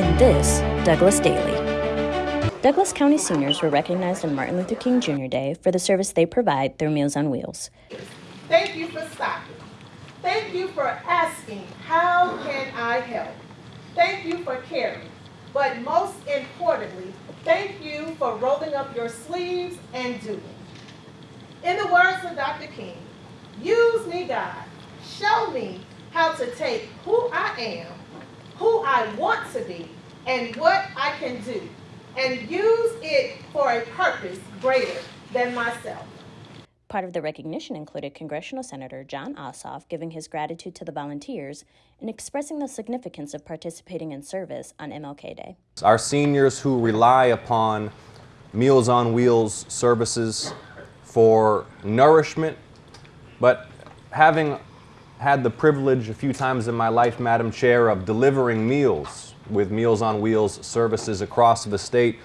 In this, Douglas Daily. Douglas County seniors were recognized on Martin Luther King Jr. Day for the service they provide through Meals on Wheels. Thank you for stopping. Thank you for asking, how can I help? Thank you for caring. But most importantly, thank you for rolling up your sleeves and doing. In the words of Dr. King, use me, God. Show me how to take who I am, who I want to be, and what I can do, and use it for a purpose greater than myself. Part of the recognition included Congressional Senator Jon Ossoff giving his gratitude to the volunteers and expressing the significance of participating in service on MLK Day. Our seniors who rely upon Meals on Wheels services for nourishment, but having had the privilege a few times in my life, Madam Chair, of delivering meals with Meals on Wheels services across the state,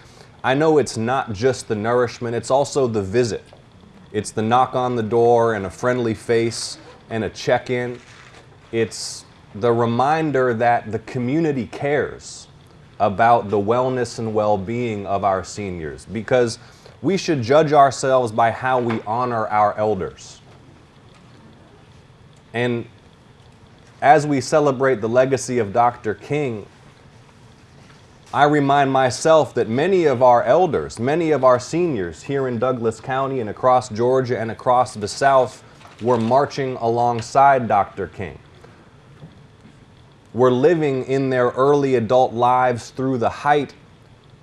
I know it's not just the nourishment, it's also the visit. It's the knock on the door and a friendly face and a check in. It's the reminder that the community cares about the wellness and well being of our seniors because we should judge ourselves by how we honor our elders. And as we celebrate the legacy of Dr. King, I remind myself that many of our elders, many of our seniors here in Douglas County and across Georgia and across the South were marching alongside Dr. King. Were living in their early adult lives through the height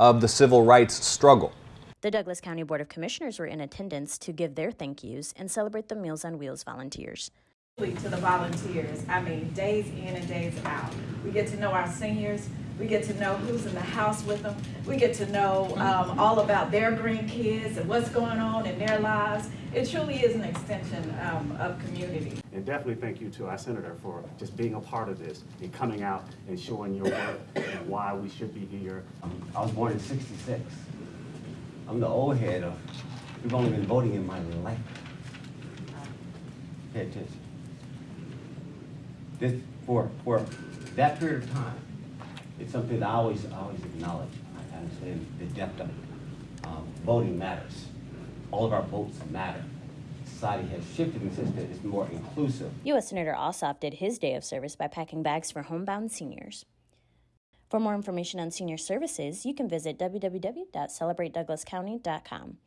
of the civil rights struggle. The Douglas County Board of Commissioners were in attendance to give their thank yous and celebrate the Meals on Wheels volunteers. To the volunteers, I mean, days in and days out. We get to know our seniors, we get to know who's in the house with them. We get to know um, all about their grandkids and what's going on in their lives. It truly is an extension um, of community. And definitely thank you to our senator for just being a part of this and coming out and showing your work and why we should be here. I was born in 66. I'm the old head of, we've only been voting in my life. Pay attention. This, for, for that period of time, it's something that I always, always acknowledge. I understand the depth of it. Um, voting matters. All of our votes matter. Society has shifted sense that it's more inclusive. U.S. Senator Ossoff did his day of service by packing bags for homebound seniors. For more information on senior services, you can visit www.celebratedouglascounty.com.